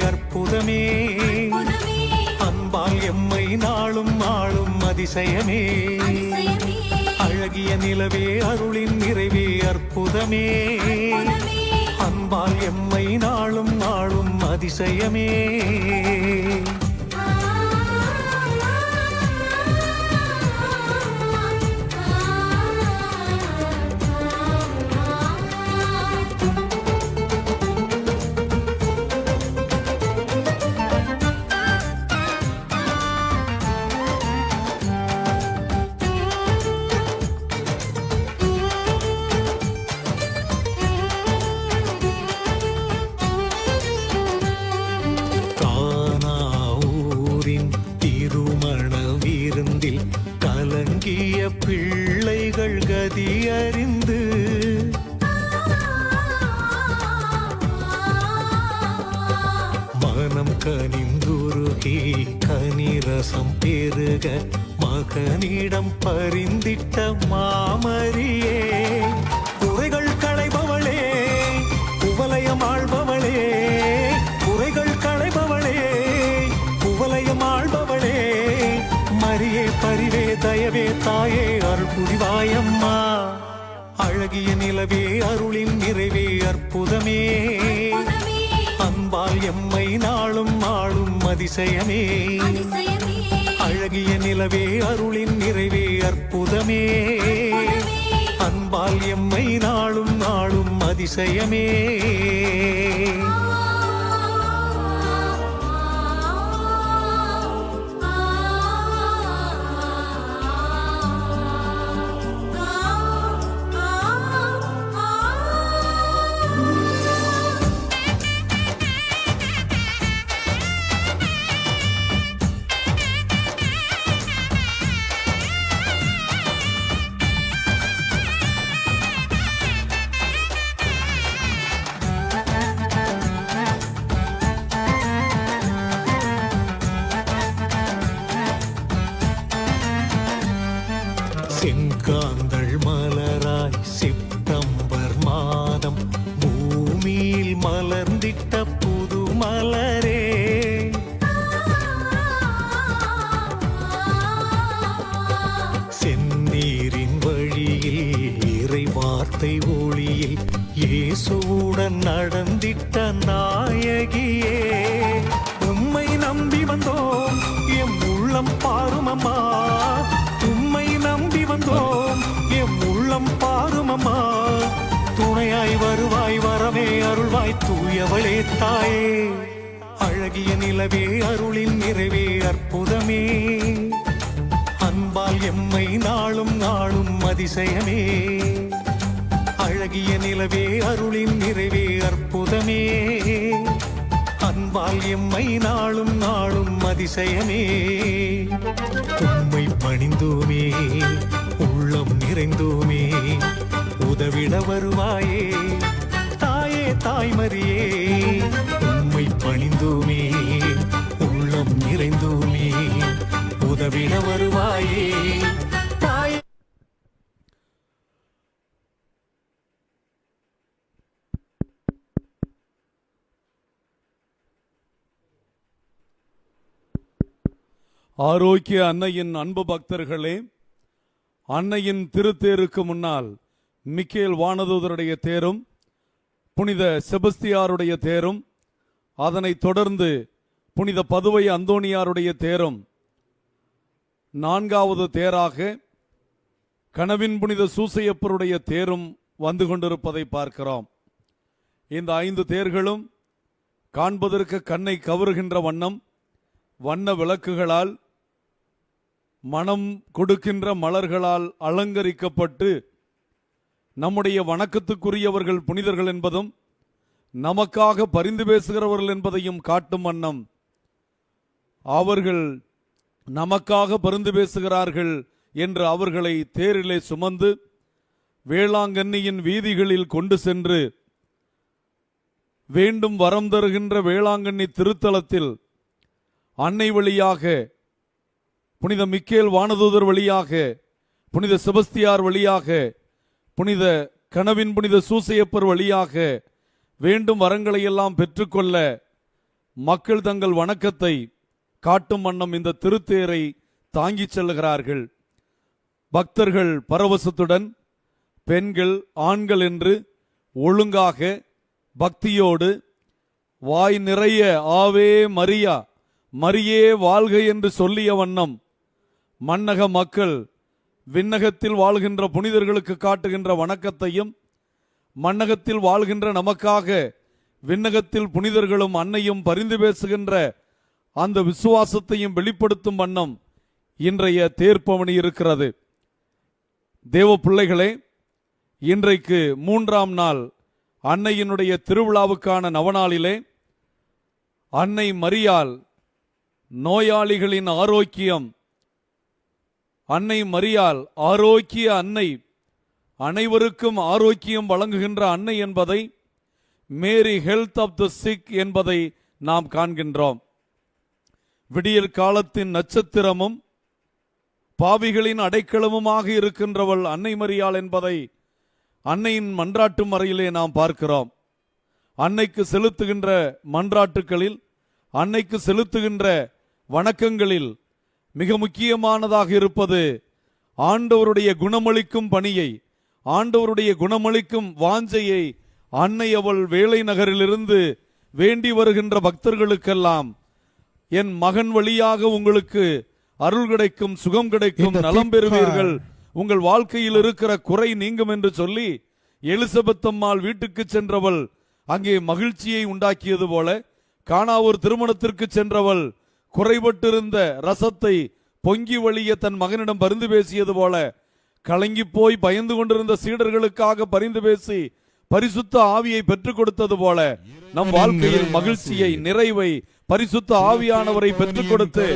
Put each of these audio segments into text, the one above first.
அற்புதமே. அன்பால் எம்மை நாளும் ஆளும் அதிசயமே. அழகிய நிலவே அருளின் நிறைவே அற்புதமே. அன்பால் எம்மை நாளும் ஆளும் அதிசயமே. பிள்ளைகள் கதி அறிந்து மனம் கனிந்துருகி கனிரசம் பெருக மகனிடம் பரிந்திட்ட மாமரியே. அழகிய நிலவே அருளின் நிறைவே அற்புதமே. அன்பால் எம்மை நாளும் ஆளும் அதிசயமே. அழகிய நிலவே அருளின் நிறைவே அற்புதமே. அன்பால் எம்மை நாளும் ஆளும் அதிசயமே. ஆரோக்கிய அன்னையின் அன்பு பக்தர்களே அன்னையின் திருத்தேருக்கு முன்னால் மிக்கேல் வானதூதருடைய தேரும் புனித செபஸ்தியாருடைய தேரும் அதனைத் தொடர்ந்து புனித பதுவை அந்தோணியாருடைய தேரும் நான்காவது தேராக கனவின் புனித சூசையப்பருடைய தேரும் வந்து கொண்டிருப்பதை பார்க்கிறோம். இந்த ஐந்து தேர்களும் காண்பதற்கு கண்ணை கவருகின்ற வண்ணம் வண்ண விளக்குகளால் மனம் கொடுக்கின்ற மலர்களால் அலங்கரிக்கப்பட்டு நம்முடைய வணக்கத்துக்குரியவர்கள் புனிதர்கள் என்பதும் நமக்காக பரிந்து பேசுகிறவர்கள் என்பதையும் காட்டும் வண்ணம். அவர்கள் நமக்காக பரிந்து பேசுகிறார்கள் என்று அவர்களை தேரிலே சுமந்து வேளாங்கண்ணியின் வீதிகளில் கொண்டு சென்று வேண்டும் வரம் தருகின்ற வேளாங்கண்ணி திருத்தலத்தில் அன்னை வழியாக புனித மிக்கேல் வானதூதர் வழியாக புனித செபஸ்தியார் வழியாக புனித கனவின் புனித சூசையப்பர் வழியாக வேண்டும் வரங்களை எல்லாம் பெற்றுக்கொள்ள மக்கள் தங்கள் வணக்கத்தை காட்டும் வண்ணம் இந்த திருத்தேரை தாங்கிச் செல்லுகிறார்கள். பக்தர்கள் பரவசத்துடன் பெண்கள் ஆண்கள் என்று ஒழுங்காக பக்தியோடு வாய் நிறைய ஆவே மரியா மரியே வாழ்க என்று சொல்லிய வண்ணம் மன்னக மக்கள் விண்ணகத்தில் வாழ்கின்ற புனிதர்களுக்கு காட்டுகின்ற வணக்கத்தையும் மன்னகத்தில் வாழ்கின்ற நமக்காக விண்ணகத்தில் புனிதர்களும் அன்னையும் பரிந்து பேசுகின்ற அந்த விசுவாசத்தையும் வெளிப்படுத்தும் வண்ணம் இன்றைய தேர்ப்பவனி இருக்கிறது. தேவ பிள்ளைகளே இன்றைக்கு மூன்றாம் நாள் அன்னையினுடைய திருவிழாவுக்கான நவநாளிலே அன்னை மரியால் நோயாளிகளின் ஆரோக்கியம் அன்னை மரியால் ஆரோக்கிய அன்னை. அனைவருக்கும் ஆரோக்கியம் வழங்குகின்ற அன்னை என்பதை Mary health of the sick என்பதை நாம் காண்கின்றோம். விடியல் காலத்தின் நட்சத்திரமும் பாவிகளின் அடைக்கலமுமாக இருக்கின்றவள் அன்னை மரியாள் என்பதை அன்னையின் மன்றாட்டு மறையிலே நாம் பார்க்கிறோம். அன்னைக்கு செலுத்துகின்ற மன்றாட்டுகளில் அன்னைக்கு செலுத்துகின்ற வணக்கங்களில் மிக முக்கியமானதாக இருப்பது ஆண்டவருடைய குணமளிக்கும் பணியை ஆண்டவருடைய குணமளிக்கும் வாஞ்சையை அன்னை அவள் வேலை நகரிலிருந்து வேண்டி வருகின்ற பக்தர்களுக்கெல்லாம் என் மகன் வழியாக உங்களுக்கு அருள் கிடைக்கும் சுகம் கிடைக்கும் நலம் பெறுவீர்கள். உங்கள் வாழ்க்கையில் இருக்கிற குறை நீங்கும் என்று சொல்லி எலிசபெத் அம்மாள் வீட்டுக்கு சென்றவள் அங்கே மகிழ்ச்சியை உண்டாக்கியது போல காணாவூர் திருமணத்திற்கு சென்றவள் குறைபட்டிருந்த ரசத்தை பொங்கி வழிய தன் மகனிடம் பரிந்து பேசியது போல கலங்கி போய் பயந்து கொண்டிருந்த சீடர்களுக்காக பரிந்து பேசி பரிசுத்த ஆவியை பெற்றுக் கொடுத்தது போல நம் வாழ்க்கையில் மகிழ்ச்சியை நிறைவை பரிசுத்த ஆவியானவரை பெற்றுக் கொடுத்து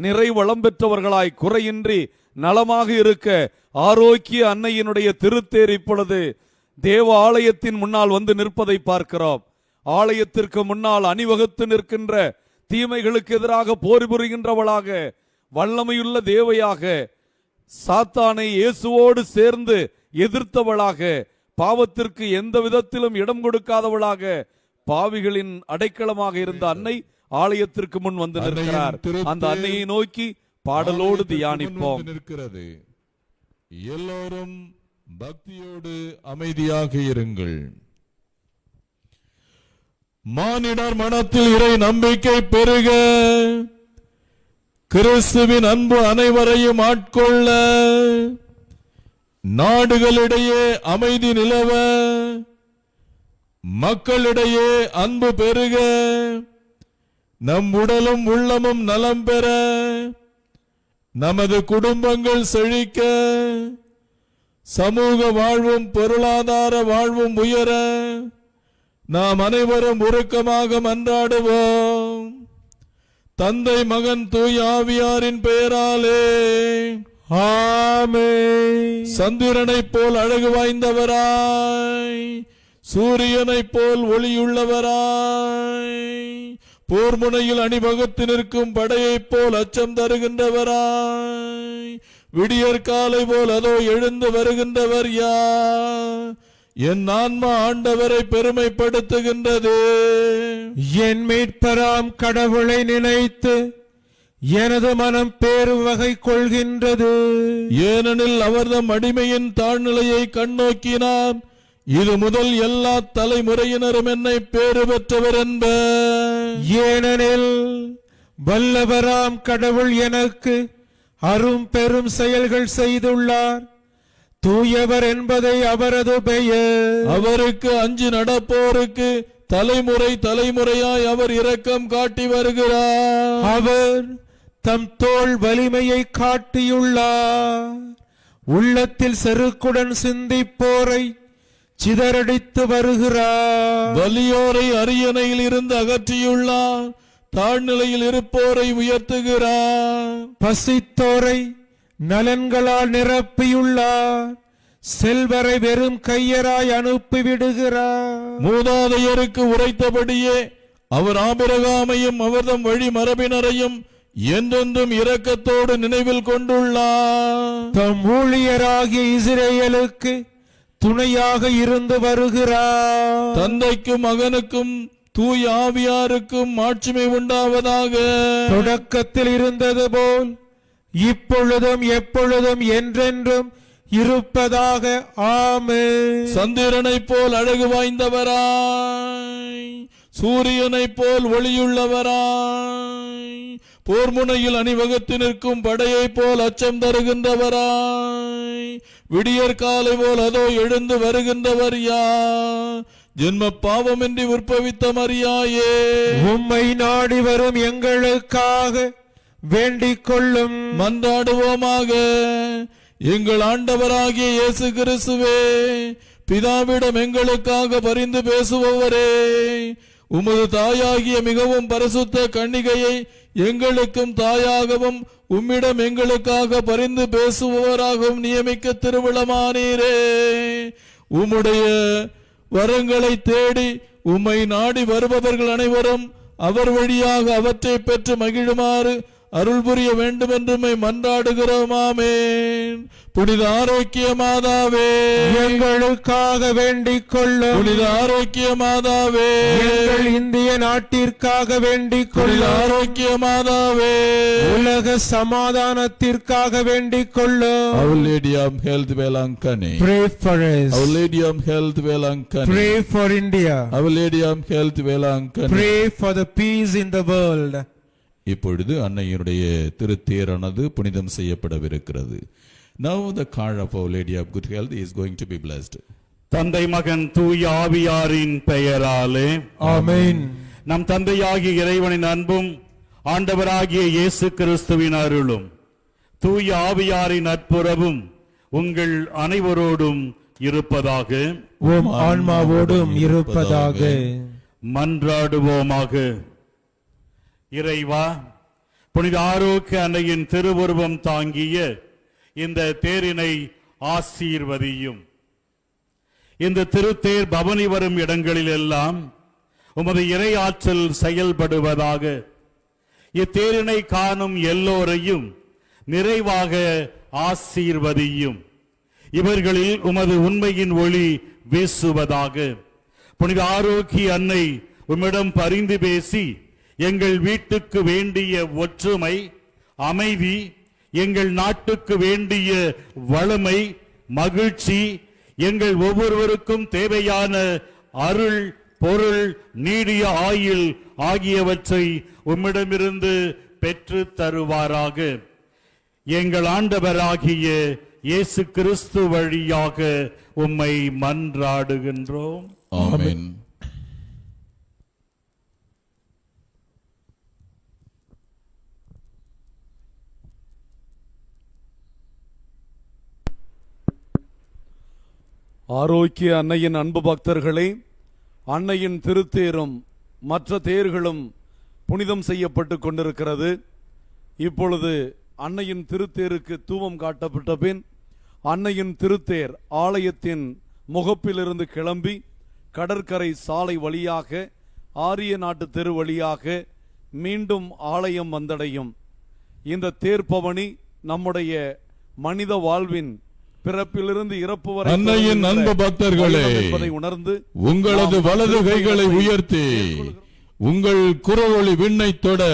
நிறைவளம் பெற்றவர்களாய் குறையின்றி நலமாக இருக்க ஆரோக்கிய அன்னையினுடைய திருத்தேர் இப்பொழுது தேவ ஆலயத்தின் முன்னால் வந்து நிற்பதை பார்க்கிறோம். ஆலயத்திற்கு முன்னால் அணிவகுத்து நிற்கின்ற தீமைகளுக்கு எதிராக போர் புரிகின்றவளாக வல்லமையுள்ள தேவையாக சாத்தானை இயேசுவோடு சேர்ந்து எதிர்த்தவளாக பாவத்திற்கு எந்த விதத்திலும் இடம் கொடுக்காதவளாக பாவிகளின் அடைக்கலமாக இருந்த அன்னை ஆலயத்திற்கு முன் வந்து நிற்கிறார். அந்த அன்னையை நோக்கி பாடலோடு தியானிப்போம். நிற்கிறது. எல்லோரும் பக்தியோடு அமைதியாக இருங்கள். மானிடர் மனத்தில் இறை நம்பிக்கை பெருக. கிறிஸ்துவின் அன்பு அனைவரையும் ஆட்கொள்ள. நாடுகளிடையே அமைதி நிலவ. மக்களிடையே அன்பு பெருக. நம் உடலும் உள்ளமும் நலம் பெற. நமது குடும்பங்கள் செழிக்க. சமூக வாழ்வும் பொருளாதார வாழ்வும் உயர. நாம் அனைவரும் உருக்கமாக மன்றாடுவோம். தந்தை மகன் தூய் ஆவியாரின் பெயராலே. ஆமே சந்திரனைப் போல் அழகு வாய்ந்தவராய். சூரியனைப் போல் ஒளியுள்ளவராய். போர்முனையில் அணிவகுத்து நிற்கும் படையைப் போல் அச்சம் தருகின்றவராய். விடியற் காலை போல் அதோ எழுந்து வருகின்றவர் யார்? என் ஆன்மா ஆண்டவரை பெருமைப்படுத்துகின்றது. என் மீட்பராம் கடவுளை நினைத்து எனது மனம் பேரு வகை கொள்கின்றது. ஏனெனில் அவர்தம் அடிமையின் தாழ்நிலையை கண்ணோக்கினார் இது முதல் எல்லா தலைமுறையினரும் என்னை பேறு பெற்றவர் என்ப. ஏனெனில் வல்லவராம் கடவுள் எனக்கு அரும் பெரும் செயல்கள் செய்துள்ளார். தூயவர் என்பதை அவரது பெயர். அவருக்கு அஞ்சு நடப்போருக்கு தலைமுறை தலைமுறையாய் அவர் இரக்கம் காட்டி வருகிறார். அவர் தம் தோள் வலிமையை காட்டியுள்ளார். உள்ளத்தில் செருக்குடன் சிந்திப்போரை சிதறடித்து வருகிறார். வலியோரை அரியணையில் இருந்து அகற்றியுள்ளார். தாழ்நிலையில் இருப்போரை உயர்த்துகிறார். பசித்தோரை நலன்களால் நிரப்பியுள்ளார். செல்வரை வெறும் கையராய் அனுப்பிவிடுகிறார். மூதாதையருக்கு உரைத்தபடியே அவர் ஆபிரகாமையும் அவர்தம் வழி மரபினரையும் என்றென்றும் இரக்கத்தோடு நினைவில் கொண்டுள்ளார். தம் ஊழியராகிய இஸ்ரேலுக்கு துணையாக இருந்து வருகிறார். தந்தைக்கும் மகனுக்கும் தூய ஆவியாருக்கும் மாட்சிமை உண்டாவதாக. தொடக்கத்தில் இருந்தது போல் இப்பொழுதும் எப்பொழுதும் என்றென்றும் இருப்பதாக ஆமென். சந்திரனைப் போல் அழகு வாய்ந்தவராய் சூரியனைப் போல் ஒளியுள்ளவராய் போர்முனையில் அணிவகுத்து நிற்கும் படையைப் போல் அச்சம் தருகின்றவராய் விடியற் காலை போல் அதோ எழுந்து வருகின்றவர் யார்? ஜென்ம பாவமின்றி உற்பவித்த மரியாயே. உம்மை நாடி வரும் எங்களுக்காக வேண்டிக் கொள்ளும் மன்றாடுவோமாக. எங்கள் ஆண்டவராகிய இயேசு கிறிஸ்துவே பிதாவிடம் எங்களுக்காக பரிந்து பேசுபவரே உமது தாயாகிய மிகவும் பரிசுத்த கன்னிகையை எங்களுக்கும் தாயாகவும் உம்மிடம் எங்களுக்காக பரிந்து பேசுபவராகவும் நியமிக்க திருவிழமானீரே உம்முடைய வரங்களை தேடி உம்மை நாடி வருபவர்கள் அனைவரும் அவர் வழியாக அவற்றை பெற்று மகிழுமாறு அருள் புரிய வேண்டும் என்று உம்மை மன்றாடுகிறோம் ஆமென். புனித ஆரோக்கிய மாதாவே. எங்களுக்காக வேண்டிக் கொள்ளும் புனித ஆரோக்கிய மாதாவே. எங்கள் இந்திய நாட்டிற்காக வேண்டிக் கொள்ளும் ஆரோக்கிய மாதாவே. உலக சமாதானத்திற்காக வேண்டிக் கொள்ளும் Our Lady of Health Velankanni Pray for us. Our Lady of Health Velankanni Pray for India. Our Lady of Health Velankanni Pray for the peace in the world. இப்பொழுது அன்னையினுடைய திருத்தேரானது புனிதம் செய்யப்படவிருக்கிறது Now the car of Our Lady of Good Health is going to be blessed. தந்தை மகன் தூய ஆவியாரின் பெயராலே Amen. நம் தந்தையாகிய இறைவனின் அன்பும் ஆண்டவராகிய இயேசு கிறிஸ்துவின் அருளும் தூய ஆவியாரின் நட்புறவும் உங்கள் அனைவரோடும் இருப்பதாக உம் ஆன்மாவோடும் இருப்பதாக மன்றாடுவோமாக இறைவா புனித ஆரோக்கிய அன்னையின் திருவுருவம் தாங்கிய இந்த தேரினை ஆசீர்வதியும். இந்த திருத்தேர் பவனி வரும் இடங்களில் எல்லாம் உமது இறை ஆற்றல் செயல்படுவதாக இத்தேரினை காணும் எல்லோரையும் நிறைவாக ஆசீர்வதியும். இவர்களில் உமது உண்மையின் ஒளி வீசுவதாக புனித ஆரோக்கிய அன்னை உம்மிடம் பரிந்து பேசி எங்கள் வீட்டுக்கு வேண்டிய ஒற்றுமை அமைதி எங்கள் நாட்டுக்கு வேண்டிய வளமை மகிழ்ச்சி எங்கள் ஒவ்வொருவருக்கும் தேவையான அருள் பொருள் நீடிய ஆயுள் ஆகியவற்றை உம்மிடமிருந்து பெற்று தருவாராக. எங்கள் ஆண்டவராகிய இயேசு கிறிஸ்து வழியாக உம்மை மன்றாடுகின்றோம். ஆமென். ஆரோக்கிய அன்னையின் அன்பு பக்தர்களே அன்னையின் திருத்தேரும் மற்ற தேர்களும் புனிதம் செய்யப்பட்டு கொண்டிருக்கிறது. இப்பொழுது அன்னையின் திருத்தேருக்கு தூவம் காட்டப்பட்ட பின் அன்னையின் திருத்தேர் ஆலயத்தின் முகப்பிலிருந்து கிளம்பி கடற்கரை சாலை வழியாக ஆரிய நாட்டு தெரு வழியாக மீண்டும் ஆலயம் வந்தடையும். இந்த தேர்ப்பவனி நம்முடைய மனித வாழ்வின் பிறப்பிலிருந்து இறப்பு வரை அன்னையின் அன்பு பக்தர்களே, உணர்ந்து உங்களது வலது கைகளை உயர்த்தி. உங்கள் குரவொளி விண்ணை தொட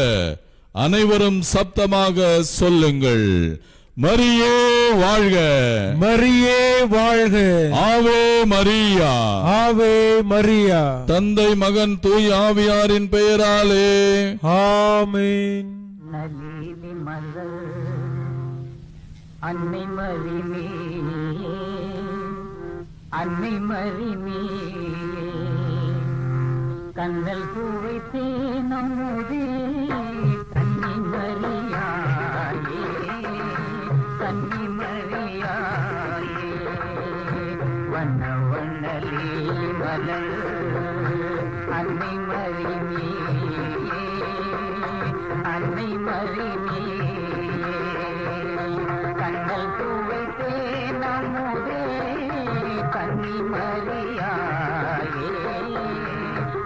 அனைவரும் சப்தமாக சொல்லுங்கள். மரியே வாழ்க. மரியே வாழ்க. ஆவே மரியா. ஆவே மரியா. தந்தை மகன் தூய் ஆவியாரின் பெயராலே. ஆமென். நலிவி மலர் அன்னை மறிமே அன்னை மறிமே கண்ணல் பூவைத்தே நம்முதே. கன்னி மறியாயே கன்னி மறியாயே வண்ண வண்ணலே மலர். அன்னை மறிமே அன்னை மறிமே கண்ணல் மரியாயே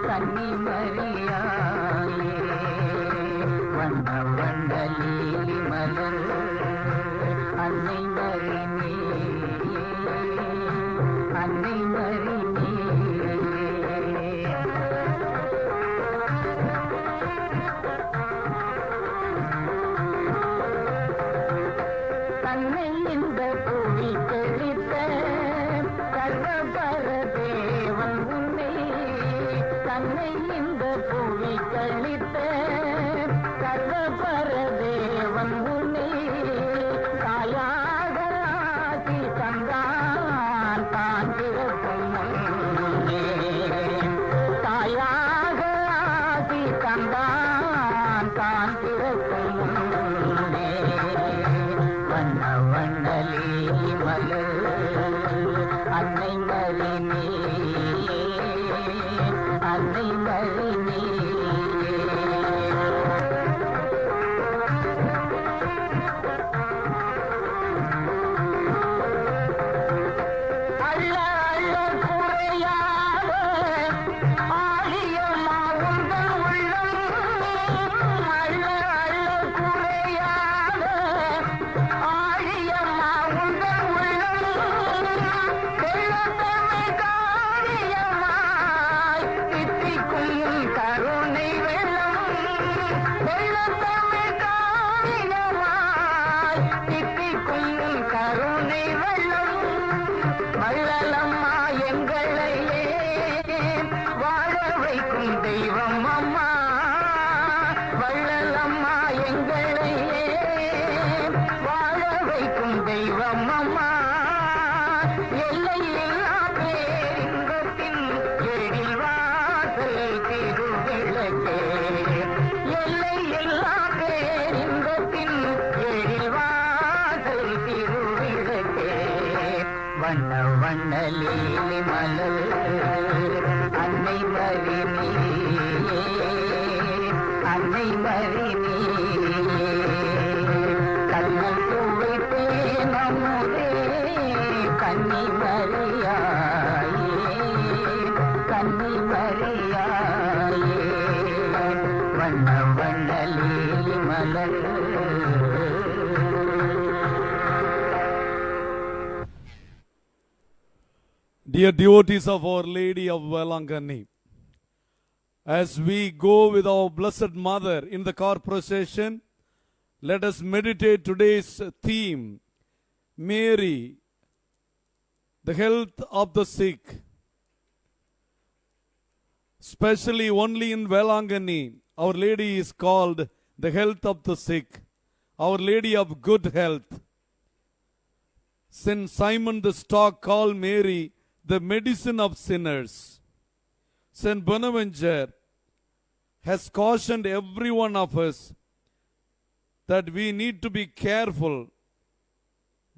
கன்னி மரியாயே வண்ண வண்ணலி மலர் அன்னை மறிமே அன்னை என்னை இந்த Thank you. Dear devotees of Our Lady of Velangani, as we go with our Blessed Mother in the car procession, let us meditate today's theme Mary, the health of the sick. Especially only in Velangani, Our Lady is called the health of the sick, Our Lady of good health. Saint Simon the Stock called Mary the medicine of sinners. Saint Bonaventure has cautioned every one of us that we need to be careful,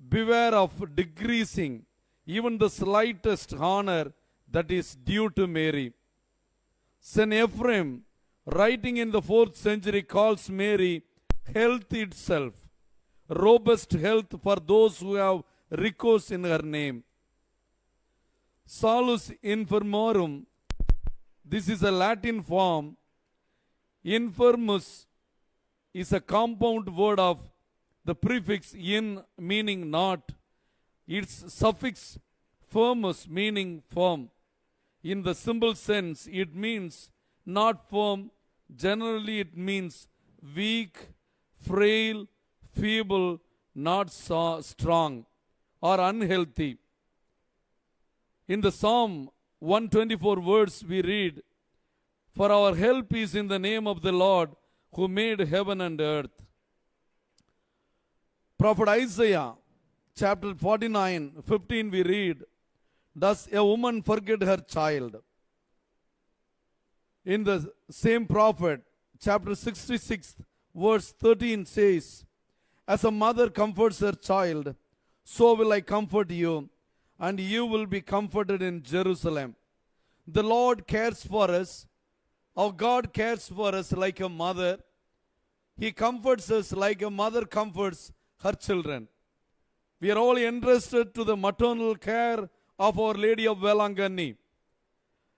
beware of decreasing even the slightest honor that is due to Mary. Saint Ephraim, writing in the fourth century, calls Mary health itself, robust health for those who have recourse in her name. Salus infirmorum, this is a Latin form. Infirmus is a compound word of the prefix in meaning not, its suffix firmus meaning firm. In the simple sense, it means not firm. Generally, it means weak, frail, feeble, not so strong, or unhealthy. In the Psalm 124 words we read, For our help is in the name of the Lord who made heaven and earth. Prophet Isaiah chapter 49, 15 we read, Does a woman forget her child? In the same prophet, chapter 66, verse 13 says, As a mother comforts her child, so will I comfort you, and you will be comforted in Jerusalem. The Lord cares for us. Our God cares for us like a mother. He comforts us like a mother comforts her children. We are all entrusted to the maternal care of Our Lady of Velangani.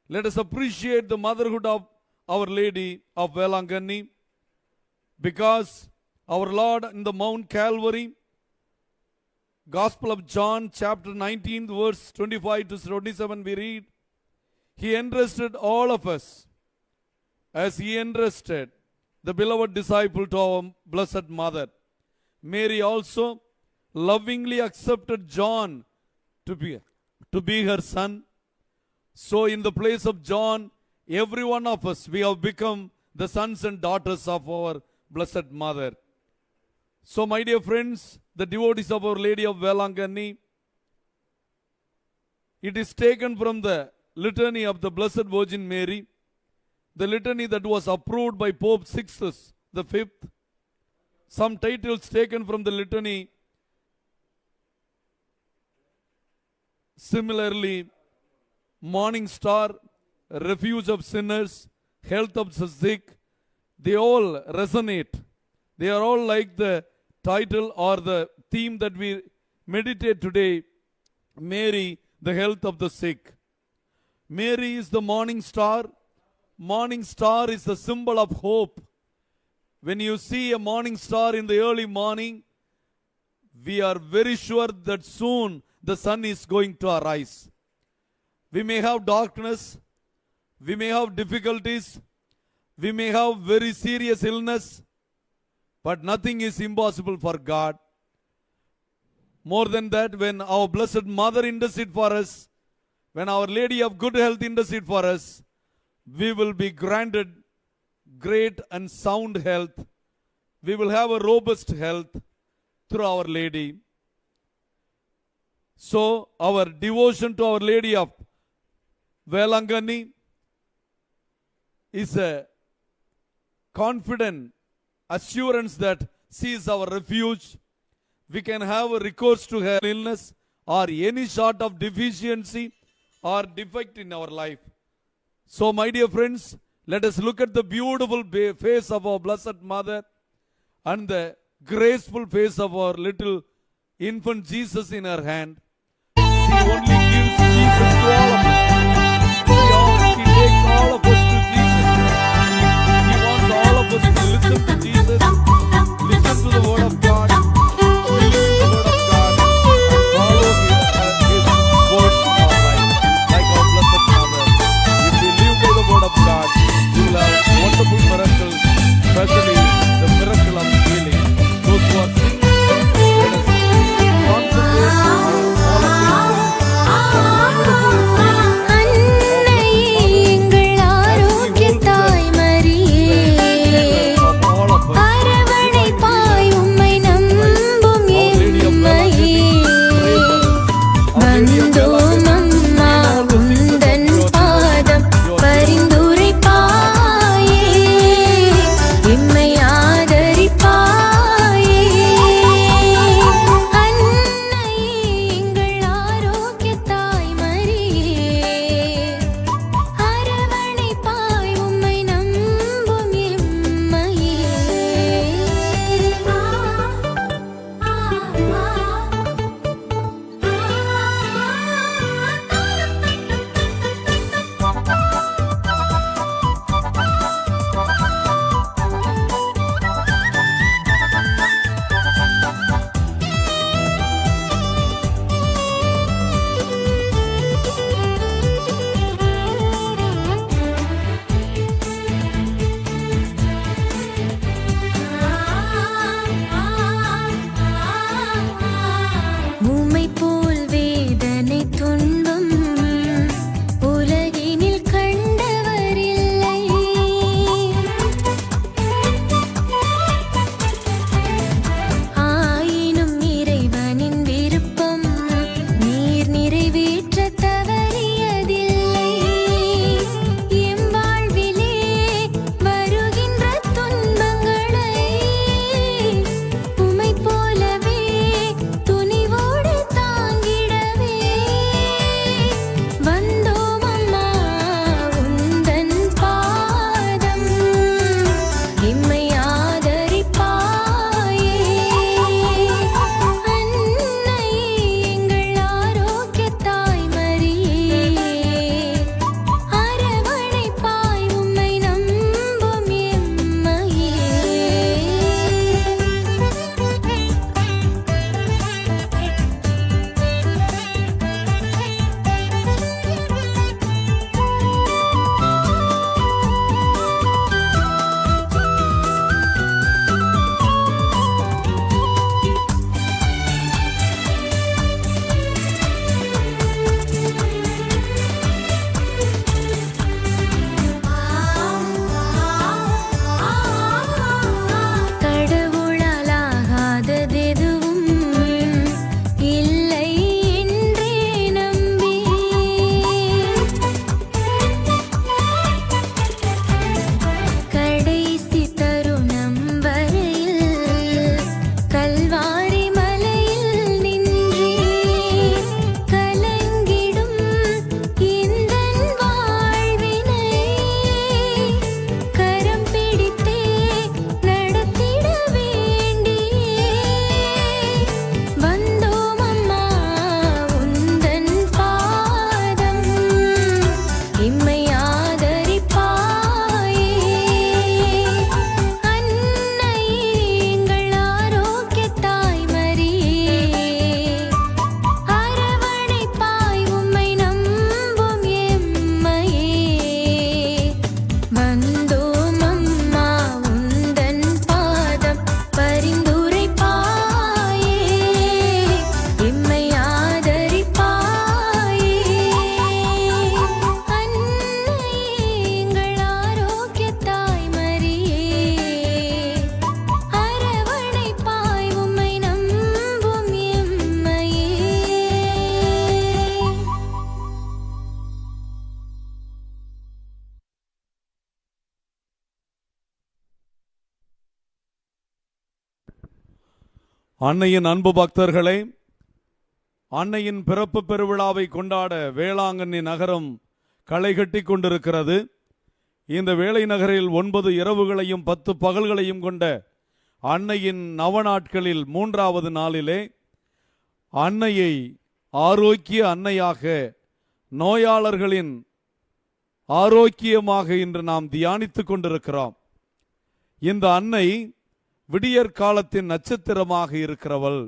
Let us appreciate the motherhood of Our Lady of Velangani because our Lord in the Mount Calvary, Gospel of John, chapter 19, verse 25 to 27, we read, He entrusted all of us as He entrusted the beloved disciple to our Blessed Mother. Mary also lovingly accepted John to be, to be her son. So, in the place of John, every one of us, we have become the sons and daughters of our Blessed Mother. So, my dear friends, the devotees of Our Lady of Velangani, it is taken from the litany of the Blessed Virgin Mary, the litany that was approved by Pope Sixtus the fifth. Some titles taken from the litany. Similarly, Morning Star, Refuge of Sinners, Health of the Sick, they all resonate. They are all like the title or the theme that we meditate today Mary, the health of the sick. Mary is the morning star. Morning star is the symbol of hope. When you see a morning star in the early morning, we are very sure that soon the sun is going to arise. We may have darkness, we may have difficulties, we may have very serious illness, but nothing is impossible for God. More than that, when our Blessed Mother intercede for us, when Our Lady of Good Health intercede for us, we will be granted great and sound health. We will have a robust health through Our Lady. So, our devotion to Our Lady of Velangani is a confident assurance that she is our refuge. We can have recourse to her illness or any sort of deficiency or defect in our life. So, my dear friends, let us look at the beautiful face of our Blessed Mother and the graceful face of our little infant Jesus in her hand. அன்னையின் அன்பு பக்தர்களே அன்னையின் பிறப்பு பெருவிழாவை கொண்டாட வேளாங்கண்ணி நகரம் களை கட்டி கொண்டிருக்கிறது. இந்த வேலை நகரில் ஒன்பது இரவுகளையும் பத்து பகல்களையும் கொண்ட அன்னையின் நவநாட்களில் மூன்றாவது நாளிலே அன்னையை ஆரோக்கிய அன்னையாக நோயாளர்களின் ஆரோக்கியமாக இன்று நாம் தியானித்துக் கொண்டிருக்கிறோம். இந்த அன்னை விடியற் காலத்தின் நட்சத்திரமாக இருக்கிறவள்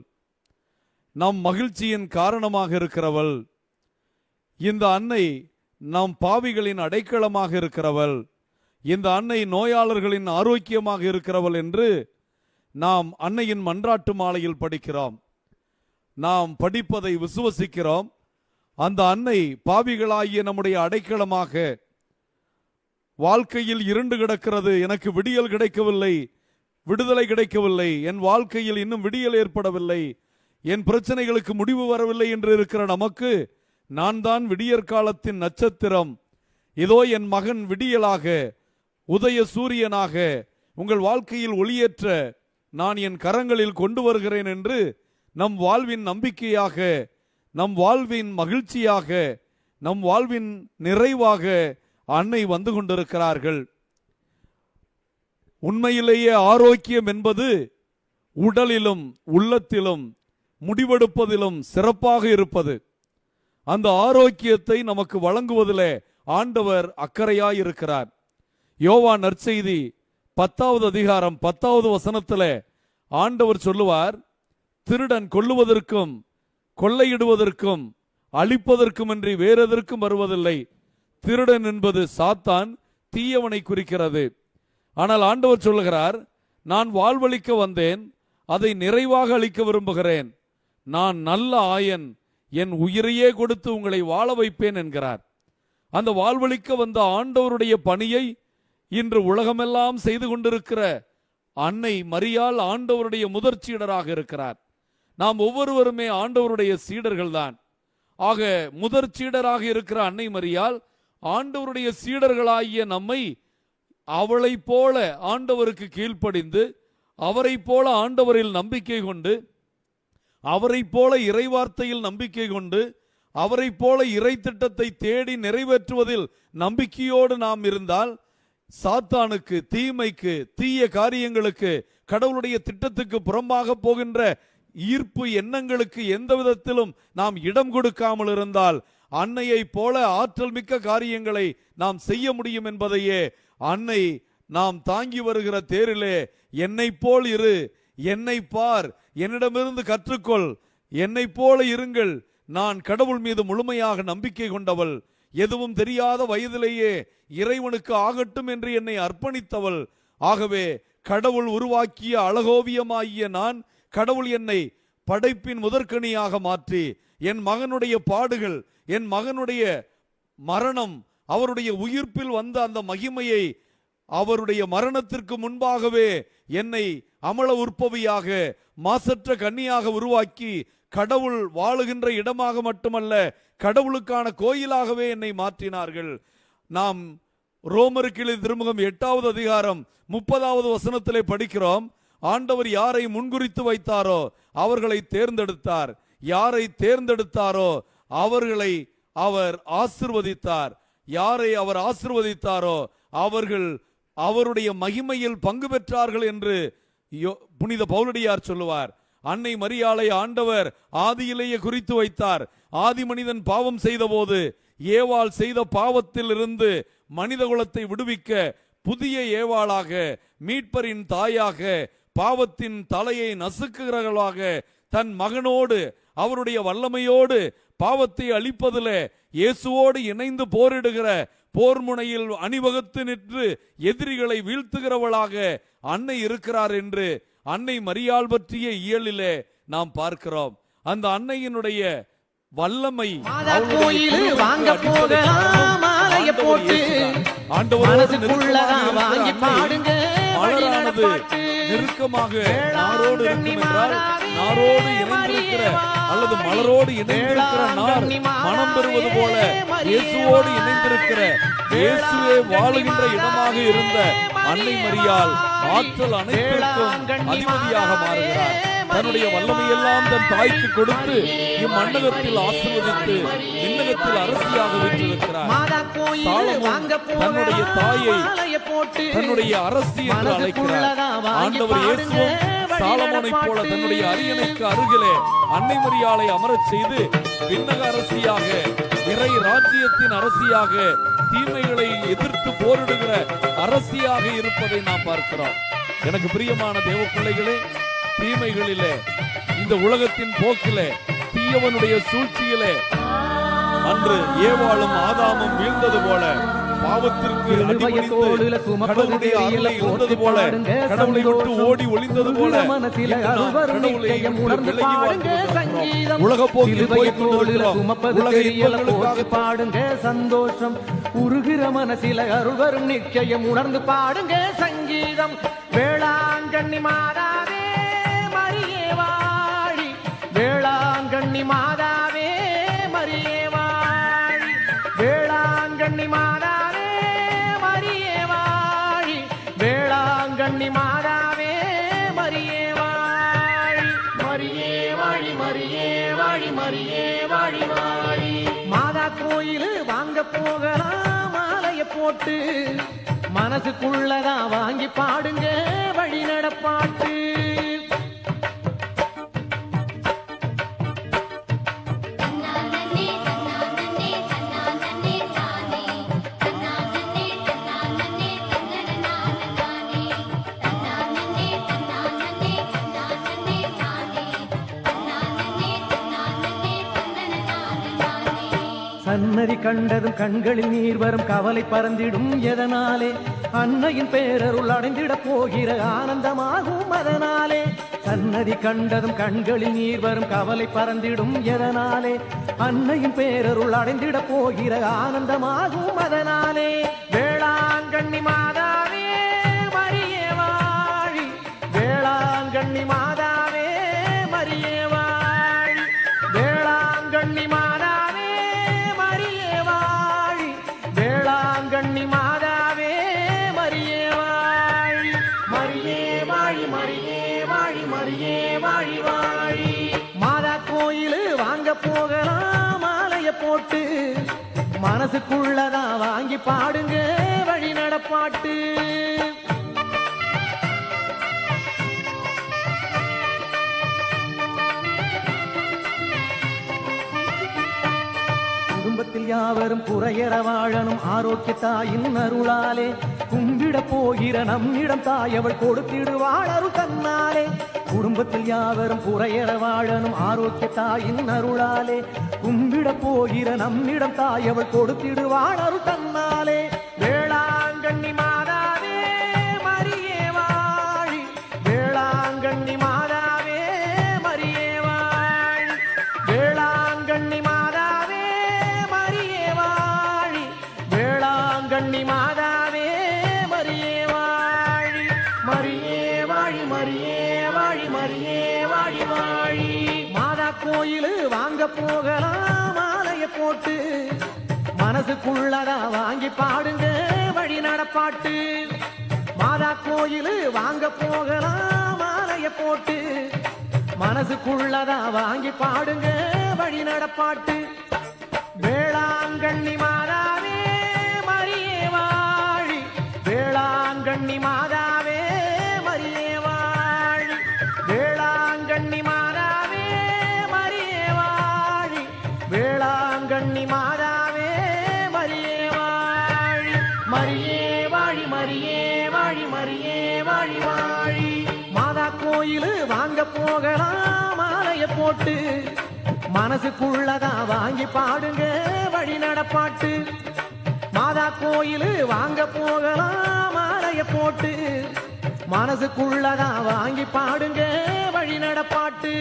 நம் மகிழ்ச்சியின் காரணமாக இருக்கிறவள் இந்த அன்னை நம் பாவிகளின் அடைக்கலமாக இருக்கிறவள் இந்த அன்னை நோயாளர்களின் ஆரோக்கியமாக இருக்கிறவள் என்று நாம் அன்னையின் மன்றாட்டு மாலையில் படிக்கிறோம். நாம் படிப்பதை விசுவசிக்கிறோம். அந்த அன்னை பாவிகளாகிய நம்முடைய அடைக்கலமாக வாழ்க்கையில் இருண்டு கிடக்கிறது. எனக்கு விடியல் கிடைக்கவில்லை. விடுதலை கிடைக்கவில்லை. என் வாழ்க்கையில் இன்னும் விடியல் ஏற்படவில்லை. என் பிரச்சனைகளுக்கு முடிவு வரவில்லை என்று இருக்கிற நமக்கு நான் தான் விடியற் காலத்தின் நட்சத்திரம். இதோ என் மகன் விடியலாக உதய சூரியனாக உங்கள் வாழ்க்கையில் ஒளியேற்ற நான் என் கரங்களில் கொண்டு வருகிறேன் என்று நம் வாழ்வின் நம்பிக்கையாக நம் வாழ்வின் மகிழ்ச்சியாக நம் வாழ்வின் நிறைவாக அன்னை வந்து கொண்டிருக்கிறார்கள். உண்மையிலேயே ஆரோக்கியம் என்பது உடலிலும் உள்ளத்திலும் முடிவெடுப்பதிலும் சிறப்பாக இருப்பது. அந்த ஆரோக்கியத்தை நமக்கு வழங்குவதிலே ஆண்டவர் அக்கறையாய் இருக்கிறார் யோவா நற்செய்தி பத்தாவது அதிகாரம் பத்தாவது வசனத்தில் ஆண்டவர் சொல்லுவார் திருடன் கொல்லுவதற்கும் கொள்ளையிடுவதற்கும் அழிப்பதற்குமின்றி வேறெதற்கும் வருவதில்லை. திருடன் என்பது சாத்தான் தீயவனை குறிக்கிறது. ஆனால் ஆண்டவர் சொல்லுகிறார் நான் வாழ்வழிக்க வந்தேன் அதை நிறைவாக அளிக்க விரும்புகிறேன். நான் நல்ல ஆயன் என் உயிரையே கொடுத்து உங்களை வாழ வைப்பேன் என்கிறார். அந்த வாழ்வழிக்க வந்த ஆண்டவருடைய பணியை இன்று உலகமெல்லாம் செய்து கொண்டிருக்கிற அன்னை மரியால் ஆண்டவருடைய முதற் சீடராக இருக்கிறார். நாம் ஒவ்வொருவருமே ஆண்டவருடைய சீடர்கள்தான். ஆக முதற் சீடராக இருக்கிற அன்னை மரியால் ஆண்டவருடைய சீடர்களாகிய நம்மை அவளை போல ஆண்டவருக்கு கீழ்ப்படிந்து அவரைப் போல ஆண்டவரில் நம்பிக்கை கொண்டு அவரைப் போல இறைவார்த்தையில் நம்பிக்கை கொண்டு அவரைப் போல இறை திட்டத்தை தேடி நிறைவேற்றுவதில் நம்பிக்கையோடு நாம் இருந்தால் சாத்தானுக்கு தீமைக்கு தீய காரியங்களுக்கு கடவுளுடைய திட்டத்துக்கு புறம்பாக போகின்ற ஈர்ப்பு எண்ணங்களுக்கு எந்த விதத்திலும் நாம் இடம் கொடுக்காமல் இருந்தால் அன்னையை போல ஆற்றல் மிக்க காரியங்களை நாம் செய்ய முடியும் என்பதையே அன்னை நாம் தாங்கி வருகிற தேரிலே என்னை போல் இரு என்னை பார் என்னிடமிருந்து கற்றுக்கொள் என்னை போல இருங்கள். நான் கடவுள் மீது முழுமையாக நம்பிக்கை கொண்டவள். எதுவும் தெரியாத வயதிலேயே இறைவனுக்கு ஆகட்டும் என்று என்னை அர்ப்பணித்தவள். ஆகவே கடவுள் உருவாக்கிய அழகோவியமாகிய நான் கடவுள் என்னை படைப்பின் முதற்கனியாக மாற்றி என் மகனுடைய பாடுகள் என் மகனுடைய மரணம் அவருடைய உயிர்ப்பில் வந்த அந்த மகிமையை அவருடைய மரணத்திற்கு முன்பாகவே என்னை அமல உற்பவியாக மாசற்ற கன்னியாக உருவாக்கி கடவுள் வாழுகின்ற இடமாக மட்டுமல்ல கடவுளுக்கான கோயிலாகவே என்னை மாற்றினார்கள். நாம் ரோமருக்கு திருமுகம் எட்டாவது அதிகாரம் முப்பதாவது வசனத்திலே படிக்கிறோம் ஆண்டவர் யாரை முன்குறித்து வைத்தாரோ அவர்களை தேர்ந்தெடுத்தார். யாரை தேர்ந்தெடுத்தாரோ அவர்களை அவர் ஆசிர்வதித்தார். யாரை அவர் ஆசிர்வதித்தாரோ அவர்கள் அவருடைய மகிமையில் பங்கு பெற்றார்கள் என்று யோ- புனித பௌலடியார் சொல்லுவார். அன்னை மரியாளை ஆண்டவர் ஆதியிலேயே குறித்து வைத்தார். ஆதி மனிதன் பாவம் செய்தபோது ஏவாள் செய்த பாவத்தில் இருந்து மனித குலத்தை விடுவிக்க புதிய ஏவாளாக மீட்பரின் தாயாக பாவத்தின் தலையை நசுக்குகிறவர்களாக தன் மகனோடு அவருடைய வல்லமையோடு பாவத்தை அழிப்பதிலே இயேசுவோடு இணைந்து போரிடுகிற போர் முனையில் அணிவகுத்து நின்று எதிரிகளை வீழ்த்துகிறவளாக அன்னை இருக்கிறார் என்று அன்னை மரியாள் பற்றிய இயலிலே நாம் பார்க்கிறோம் அந்த அன்னையினுடைய வல்லமை. ஆண்டவரோடு நெருக்கமாக நாரோடு இருக்கும் என்றால் நாரோடு இணைந்திருக்கிற அல்லது மலரோடு இணைந்திருக்கிற நார் மனம் பெறுவது போல இயேசுவோடு இணைந்திருக்கிற இயேசுவே வாழுகின்ற இடமாக இருந்த அன்னை மரியாள் ஆற்றல் அனைத்திற்கும் அதிபதியாக மாறுகிறார். தன்னுடைய வல்லமையெல்லாம் தன் தாய்க்கு கொடுத்து இம்மண்ணகத்தில் ஆசிர்வதித்து விண்ணகத்தில் அரசியாக விட்டிருக்கிறார் தன்னுடைய தாயை தன்னுடைய அரசி என்று அழைக்கிறார். ஆண்டவர் இயேசுவும் சாலமோனைப் போல. தன்னுடைய அரியணைக்கு அருகிலே அன்னை மரியாளை அமரச் செய்து விண்ணக அரசியாக இறை ராஜ்யத்தின் அரசியாக தீமைகளை எதிர்த்து போரிடுகிற அரசியாக இருப்பதை நாம் பார்க்கிறோம் எனக்கு பிரியமான தேவ பிள்ளைகளே தீமைகளிலே இந்த உலகத்தின் போக்கிலே தீயவனுடைய சூழ்ச்சியிலே அன்று ஏவாளும் ஆதாமும் வீழ்ந்தது போல பாவத்திற்கு அடிபணிந்து கடவுளுடைய அருளை இழந்தது போல கடவுளை விட்டு. ஓடி ஒளிந்தது போல கடவுளை விலகி. சங்கீதம். உலக போக்கில் போய் கொண்டிருக்கிறோம் உலக இன்பங்களுக்காக பாடுங்க சந்தோஷம் உருகிற மனசில அருள்வரும் நிச்சயம் உணர்ந்து பாடுங்க சங்கீதம் வேளாங்கண்ணி மாதாவே மரியே வாழி வேளாங்கண்ணி மாதாவே போட்டு மனசுக்குள்ளதான் வாங்கி பாடுங்க வழி நடப்பாட்டு. சன்னதி கண்டதும் கண்களில் நீர் வரும் கவலை பறந்திடும் எதனாலே? அன்னையின் பேரருள் அடைந்திட போகிற ஆனந்தமாகும் அதனாலே. சன்னதி கண்டதும் கண்களில் நீர் வரும் கவலை பறந்திடும் எதனாலே? அன்னையின் பேரருள் அடைந்திட போகிற ஆனந்தமாகும் அதனாலே. வேளாங்கண்ணி மாத மனசுக்குள்ளதான் வாங்கி பாடுங்க வழி நடப்பாட்டு. குடும்பத்தில் யாவரும் குறையற வாழணும் ஆரோக்கிய தாயின் அருளாலே. கும்பிட போகிற நம்மிடம் தாய் அவள் கொடுத்திடுவாள் அருள் தன்னாலே. குடும்பத்தில் யாவரும் புறையற வாழனும் ஆரோக்கிய தாயின் அருளாலே கும்பிட போகிற நம்மிடம் தாய் அவள் கொடுத்திடுவாள் அருள் தன்னாலே வேளாங்கண்ணி மாதாவே மரியே வாழி. வேளாங்கண்ணி மாதாவே மரியே வாழி. வேளாங்கண்ணி மாதாவே மரியே வாழி. வேளாங்கண்ணி மாதாவே மரியே வாழி. மரியே வாழி மரியே வாழி வாழி வாழி மாதா கோயிலு வாங்க போகலாம் மாலைய போட்டு மனசுக்குள்ளதா வாங்கி பாடுங்க வழி நடப்பாட்டு. மாதா கோயிலு வாங்க போகலாம் மாலைய போட்டு மனசுக்குள்ளதா வாங்கி பாடுங்க வழி நடப்பாட்டு. வேளாங்கண்ணி போட்டு மனசுக்குள்ளதா வாங்கி பாடுங்க வழி நடப்பாட்டு. மாதா கோயில் வாங்க போகலாம் மாலைய போட்டு மனசுக்குள்ளதா வாங்கி பாடுங்க வழி நடப்பாட்டு.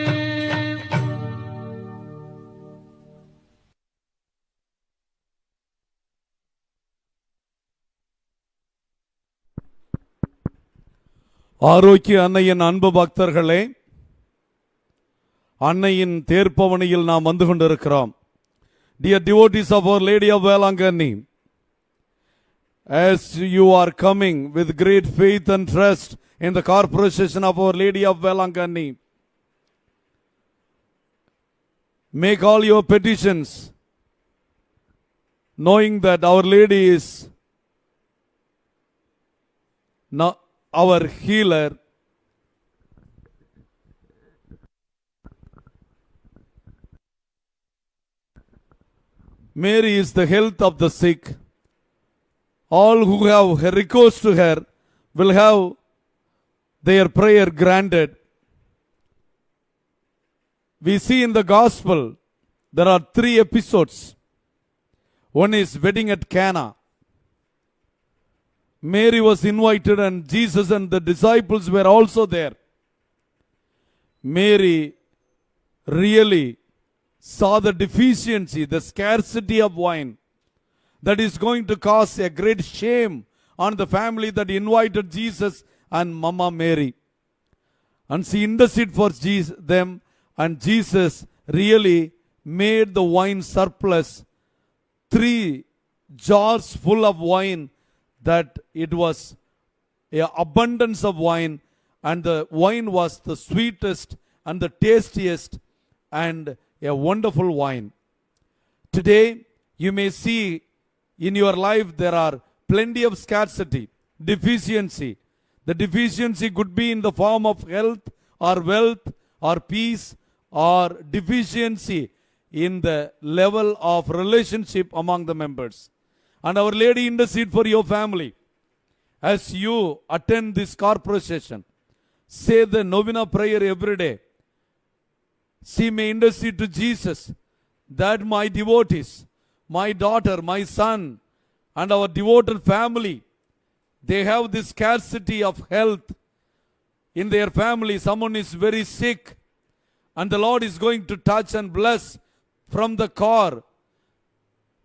ஆரோக்கிய அன்னையின் அன்பு பக்தர்களே அன்னையின் தேர்ப்பவனியில் நாம் வந்து கொண்டிருக்கிறோம் dear devotees of our lady of Velankanni as you are coming with great faith and trust in the corporation of our lady of Velangani. Make all your petitions, knowing that Our Lady is not our healer. Mary is the health of the sick. All who have recourse to her will have their prayer granted. We see in the gospel there are three episodes. One is wedding at Cana. Mary was invited and Jesus and the disciples were also there. Mary really saw the deficiency, the scarcity of wine that is going to cause a great shame on the family that invited Jesus and Mama Mary. And she interceded for Jesus, them, and Jesus really made the wine surplus. Three jars full of wine, that it was a abundance of wine, and the wine was the sweetest and the tastiest and a wonderful wine. Today, you may see in your life there are plenty of scarcity, deficiency. The deficiency could be in the form of health or wealth or peace or deficiency in the level of relationship among the members. And Our Lady intercede for your family. As you attend this corporate session, say the novena prayer every day she may intercede to Jesus that my devotees, my daughter, my son, and our devoted family, they have this scarcity of health in their family. Someone is very sick, and the Lord is going to touch and bless from the car,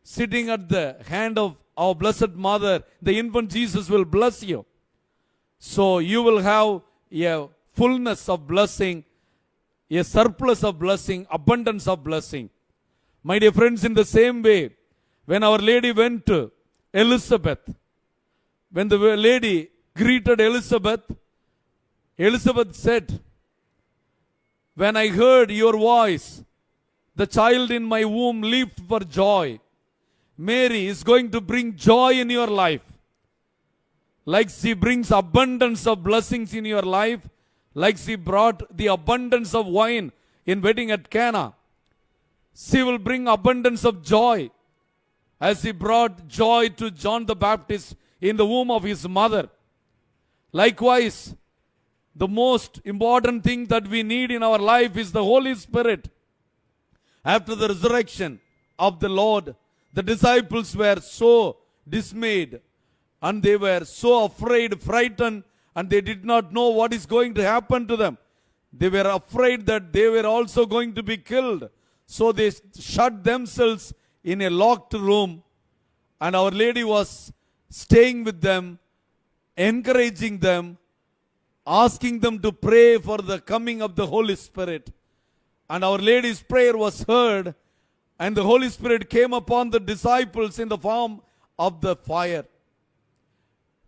sitting at the hand of our Blessed Mother. The infant Jesus will bless you. So you will have a fullness of blessing a surplus of blessing, abundance of blessing. My dear friends, in the same way, when Our Lady went to Elizabeth, when the lady greeted Elizabeth, Elizabeth said, When I heard your voice, the child in my womb leaped for joy. Mary is going to bring joy in your life. Like she brings abundance of blessings in your life, like she brought the abundance of wine in wedding at Cana. She will bring abundance of joy as she brought joy to John the Baptist in the womb of his mother. Likewise, the most important thing that we need in our life is the Holy Spirit. After the resurrection of the Lord, the disciples were so dismayed and they were so afraid, frightened, and they did not know what is going to happen to them. They were afraid that they were also going to be killed. So they shut themselves in a locked room, and Our Lady was staying with them, encouraging them, asking them to pray for the coming of the Holy Spirit. And Our Lady's prayer was heard, and the Holy Spirit came upon the disciples in the form of the fire.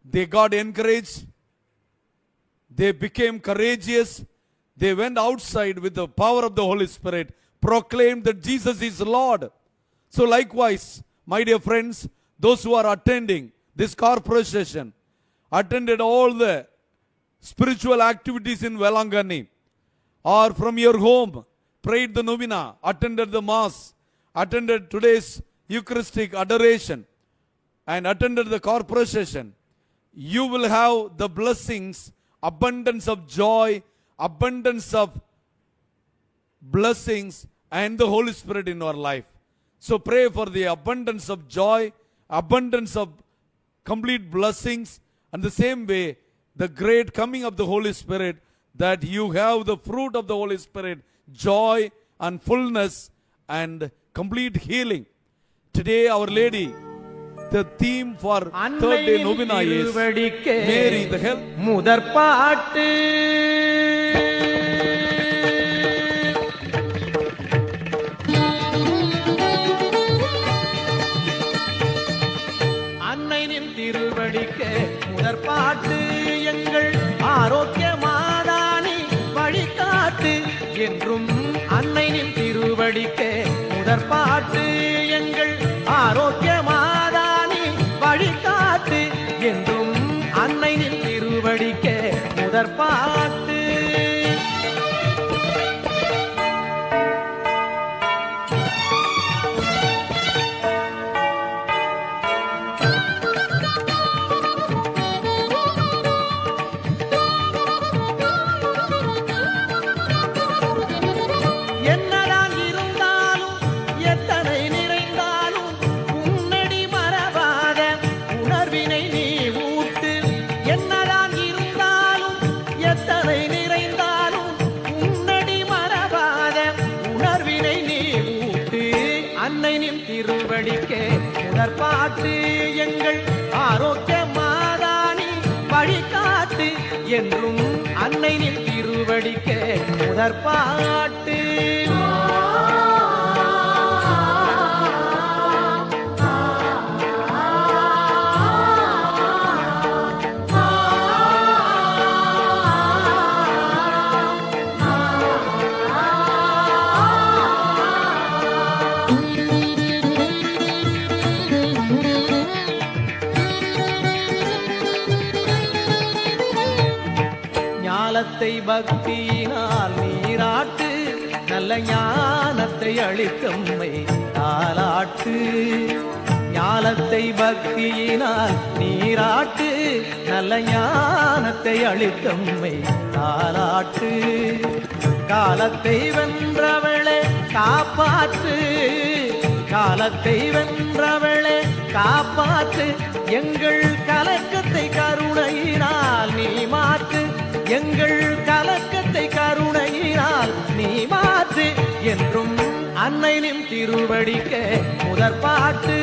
They got encouraged, they became courageous. They went outside with the power of the Holy Spirit, proclaimed that Jesus is Lord. So, likewise, my dear friends, those who are attending this corporate session, attended all the spiritual activities in Velangani, or from your home, prayed the novena, attended the mass, attended today's Eucharistic adoration, and attended the corporate session, you will have the blessings, abundance of joy, abundance of blessings, and the Holy Spirit in our life. So pray for the abundance of joy, abundance of complete blessings, and the same way, the great coming of the Holy Spirit, that you have the fruit of the Holy Spirit, joy and fullness and complete healing. Today, Our Lady, the theme for third day novena is Mary, the health. முதற் பாட்டு அன்னையின் திருவடிக்க முதற் பாட்டு எங்கள் ஆரோக்கிய மாதானி வழிகாட்டு என்றும் அன்னையின் திருவடிக்க முதற்பாட்டு. எங்கள் ஆரோக்கிய முதற்பாட்டு முதற்பாட்டு எங்கள் ஆரோக்கிய மாதானி வழிகாட்டு என்றும் அன்னை நின் திருவடிக்கே முதற்பாட்டு. ஞாலத்தை பக்தியினால் நீராட்டு நல்ல ஞானத்தை அளித்தம்மை தாலாட்டு ஞானத்தை பக்தியினால் நீராட்டு நல்ல ஞானத்தை அளித்தம்மை தாலாட்டு காலத்தை வென்றவளே காப்பாற்று காலத்தை வென்றவளே காப்பாற்று. எங்கள் கலக்கத்தை கருணையினால் நீ மாற்று எங்கள் கலக்கத்தை கருணையினால் நீ மாற்று என்றும் அன்னை நின் திருவடிக்க முதற்பாட்டு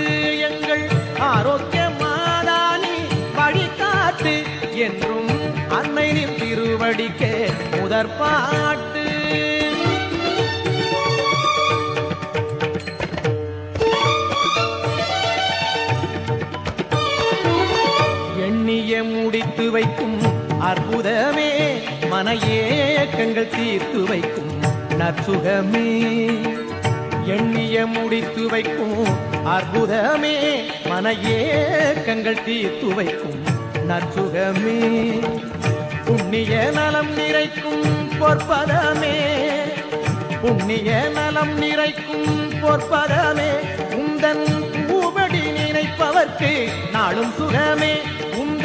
எங்கள் ஆரோக்கிய மாதானி வழிகாட்டு என்றும் அன்னை நின் திருவடிக்க முதற் பாட்டு முடித்து வைக்கும் அற்புதமே மன ஏக்கங்கள் தீர்த்து வைக்கும் நற்சுகமே. எண்ணிய முடித்து வைக்கும் அற்புதமே. மன ஏக்கங்கள் தீர்த்து வைக்கும் நற்சுகமே. புண்ணிய நலம் நிறைக்கும் பொற்பதமே. புண்ணிய நலம் நிறைக்கும் பொற்பதமே. உந்தன் பூபடி நினைப்பவர்க்கு நாளும் சுகமே.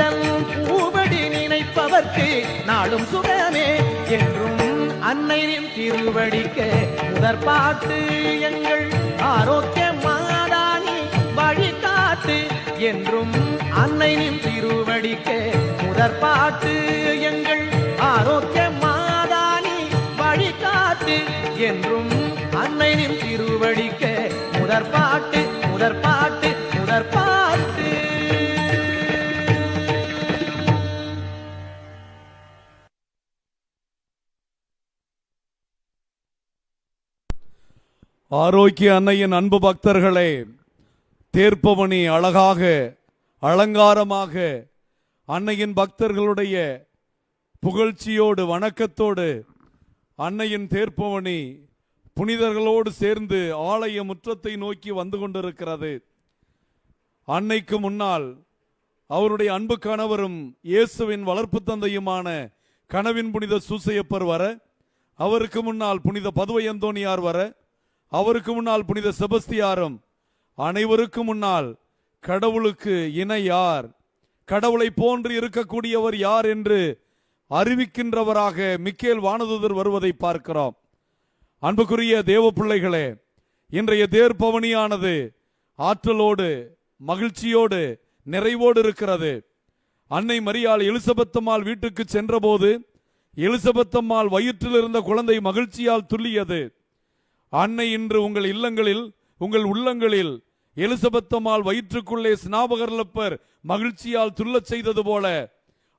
உந்தன் பூபடி நினைப்பவர்க்கு நாளும் சுகமே என்றும் அன்னையின் திருவடிக்க முதற் பாட்டு எங்கள் ஆரோக்கிய மாதானி வழிகாட்டு என்றும் அன்னையின் திருவடிக்க முதற் பாட்டு எங்கள் ஆரோக்கிய மாதானி வழிகாட்டு என்றும் அன்னையின் திருவடிக்க முதற் பாட்டு முதற் பாட்டு ஆரோக்கிய அன்னையின் அன்பு பக்தர்களே தேர்ப்பவனி அழகாக அலங்காரமாக அன்னையின் பக்தர்களுடைய புகழ்ச்சியோடு வணக்கத்தோடு அன்னையின் தேர்ப்பவனி புனிதர்களோடு சேர்ந்து ஆலய முற்றத்தை நோக்கி வந்து கொண்டிருக்கிறது. அன்னைக்கு முன்னால் அவருடைய அன்பு கணவரும் இயேசுவின் வளர்ப்பு தந்தையுமான கனவின் புனித சூசையப்பர் வர அவருக்கு முன்னால் புனித பதுவை அந்தோணியார் வர அவருக்கு முன்னால் புனித செபஸ்தியாரும் அனைவருக்கும் முன்னால் கடவுளுக்கு இணை யார் கடவுளை போன்று இருக்கக்கூடியவர் யார் என்று அறிவிக்கின்றவராக மிக்கேல் வானதுதர் வருவதை பார்க்கிறோம். அன்புக்குரிய தேவ பிள்ளைகளே இன்றைய தேர்ப்பவனியானது ஆற்றலோடு மகிழ்ச்சியோடு நிறைவோடு இருக்கிறது. அன்னை மரியாள் எலிசபெத்தம்மாள் வீட்டுக்கு சென்றபோது எலிசபெத்தம்மாள் வயிற்றில் இருந்த குழந்தை மகிழ்ச்சியால் துள்ளியது. அன்னை இன்று உங்கள் இல்லங்களில் உங்கள் உள்ளங்களில் எலிசபெத்தம்மாள் வயிற்றுக்குள்ளே ஸ்நாபகர்லப்பர் மகிழ்ச்சியால் துள்ளச் செய்தது போல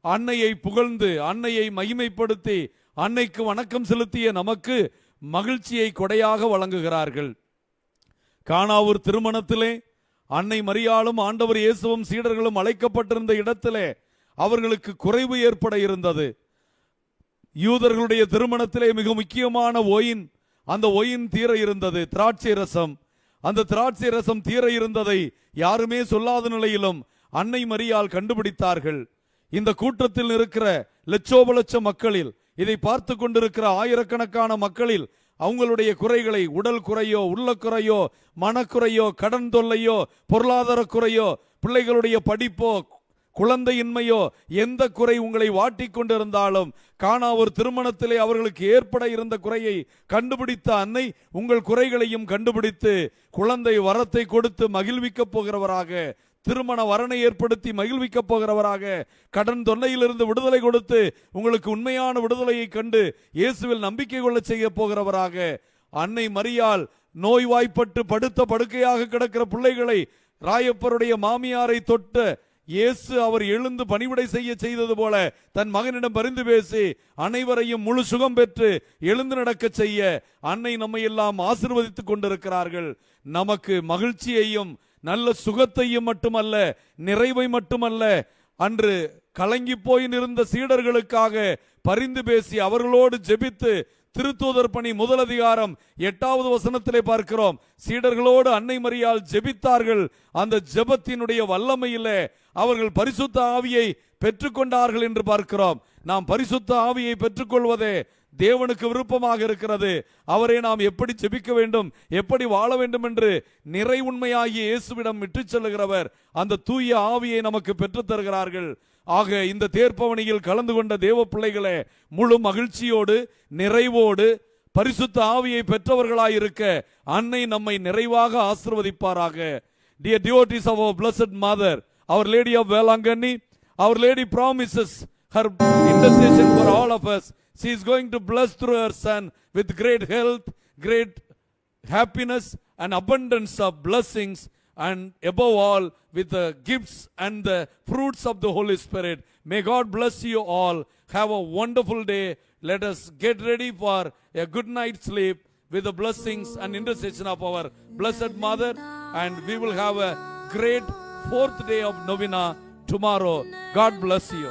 அன்னையை புகழ்ந்து அன்னையை மகிமைப்படுத்தி அன்னைக்கு வணக்கம் செலுத்திய நமக்கு மகிழ்ச்சியை கொடையாக வழங்குகிறார்கள். காணாவூர் திருமணத்திலே அன்னை மரியாளும் ஆண்டவர் இயேசுவும் சீடர்களும் அழைக்கப்பட்டிருந்த இடத்திலே அவர்களுக்கு குறைவு ஏற்பட இருந்தது. யூதர்களுடைய திருமணத்திலே மிக முக்கியமான ஓயின் அந்த ஒயின் தீர இருந்தது திராட்சை ரசம். அந்த திராட்சை ரசம் தீர இருந்ததை யாருமே சொல்லாத நிலையிலும் அன்னை மரியால் கண்டுபிடித்தார்கள். இந்த கூட்டத்தில் இருக்கிற லட்சோப லட்ச மக்களில் இதை பார்த்து கொண்டிருக்கிற ஆயிரக்கணக்கான மக்களில் அவங்களுடைய குறைகளை உடல் குறையோ உள்ள குறையோ மனக்குறையோ கடன் தொல்லையோ பொருளாதார குறையோ பிள்ளைகளுடைய படிப்போ குழந்தையின்மையோ எந்த குறை உங்களை வாட்டிக்கொண்டிருந்தாலும் காணா ஒரு திருமணத்திலே அவர்களுக்கு ஏற்பட இருந்த குறையை கண்டுபிடித்த அன்னை உங்கள் குறைகளையும் கண்டுபிடித்து குழந்தை வரத்தை கொடுத்து மகிழ்விக்கப் போகிறவராக திருமண வரனை ஏற்படுத்தி மகிழ்விக்கப் போகிறவராக கடன் தொன்னையிலிருந்து விடுதலை கொடுத்து உங்களுக்கு உண்மையான விடுதலையை கண்டு இயேசுவில் நம்பிக்கை கொள்ள செய்ய போகிறவராக அன்னை மரியால் நோய்வாய்ப்பட்டு படுத்த படுக்கையாக கிடக்கிற பிள்ளைகளை ராயப்பருடைய மாமியாரை தொட்ட இயேசு அவர் எழுந்து பணிவிடை செய்ய செய்தது போல தன் மகனிடம் பரிந்து பேசி அனைவரையும் முழு சுகம் பெற்று எழுந்து நடக்க செய்ய அன்னை நம்மை எல்லாம் ஆசிர்வதித்துக் கொண்டிருக்கிறார்கள். நமக்கு மகிழ்ச்சியையும் நல்ல சுகத்தையும் மட்டுமல்ல நிறைவை மட்டுமல்ல. அன்று கலங்கி போய் நிற்ந்த சீடர்களுக்காக பரிந்து பேசி அவர்களோடு ஜெபித்து திருத்தூதர் பணி முதல் அதிகாரம் எட்டாவது வசனத்திலே பார்க்கிறோம். சீடர்களோடு அன்னை மரியால் ஜெபித்தார்கள். அந்த ஜெபத்தினுடைய வல்லமையிலே அவர்கள் பரிசுத்த ஆவியை பெற்றுக்கொண்டார்கள் என்று பார்க்கிறோம். நாம் பரிசுத்த ஆவியை பெற்றுக்கொள்வதே தேவனுக்கு விருப்பமாக இருக்கிறது. அவரை நாம் எப்படி ஜெபிக்க வேண்டும் எப்படி வாழ வேண்டும் என்று நிறை உண்மையாகிய இயேசுவிடம் விட்டுச் செல்லுகிறவர். அந்த தூய ஆவியை நமக்கு பெற்றுத் தருகிறார்கள். ஆக இந்த தேர்ப்பவனியில் கலந்து கொண்ட தேவ பிள்ளைகளை முழு மகிழ்ச்சியோடு நிறைவோடு பரிசுத்த ஆவியை பெற்றவர்களாயிருக்க அன்னை நம்மை நிறைவாக ஆசிர்வதிப்பாராக dear devotees of our blessed mother our lady of Velankanni our lady promises her intercession for all of us she is going to bless through her son with great health great happiness and abundance of blessings and above all with the gifts and the fruits of the Holy Spirit. May God bless you all. Have a wonderful day. Let us get ready for a good night's sleep with the blessings and intercession of our Blessed Mother, and we will have a great fourth day of novena tomorrow. God bless you.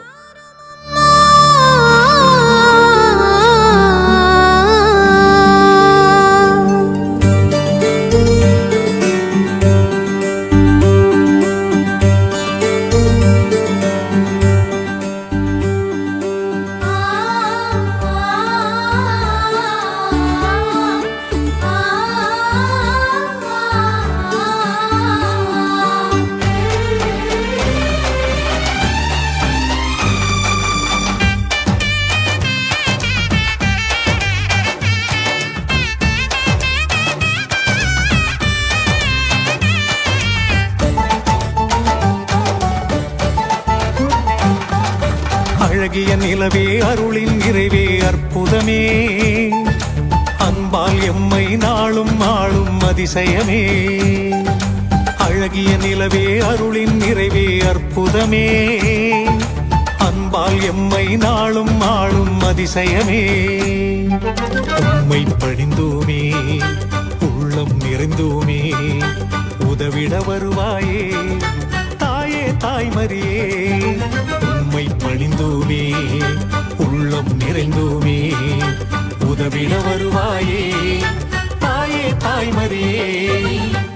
எம்மை நாளும் ஆளும் அதிசயமே. அழகிய நிலவே அருளின் நிறைவே அற்புதமே. அன்பால் எம்மை நாளும் ஆளும் அதிசயமே. உம்மை பணிந்தோமே உள்ளம் நிறைந்தோமே. உதவிட வருவாயே தாயே தாய்மரியே உம்மை பணிந்தோமே உள்ளம் நிறைந்தோமே. உதவிட வருவாயே. தாயே தாய்மரியே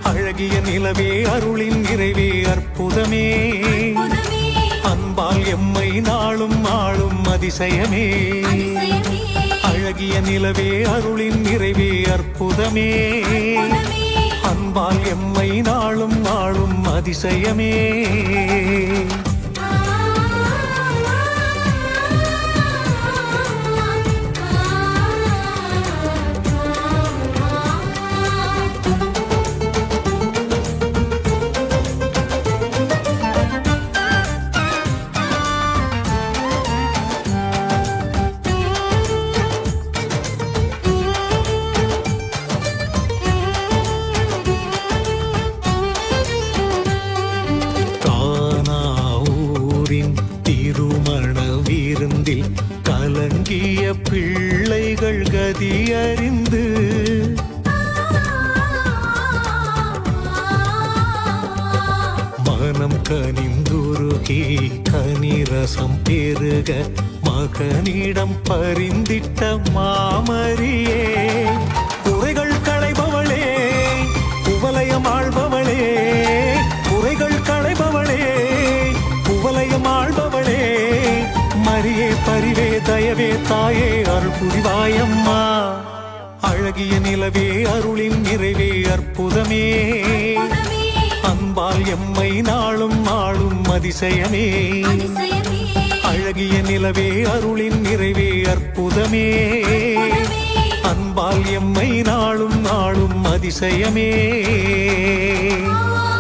அழகிய நிலவே அருளின் நிறைவே அற்புதமே. அன்பால் எம்மை நாளும் ஆளும் அதிசயமே. அழகிய நிலவே அருளின் நிறைவே அற்புதமே. அன்பால் எம்மை நாளும் ஆளும் அதிசயமே. தயவே தாயே அருள் புரிவாயம்மா. அழகிய நிலவே அருளின் நிறைவே அற்புதமே. அன்பால் எம்மை நாளும் ஆளும் அதிசயமே. அழகிய நிலவே அருளின் நிறைவே அற்புதமே. அன்பால் எம்மை நாளும் நாளும் அதிசயமே. ஆ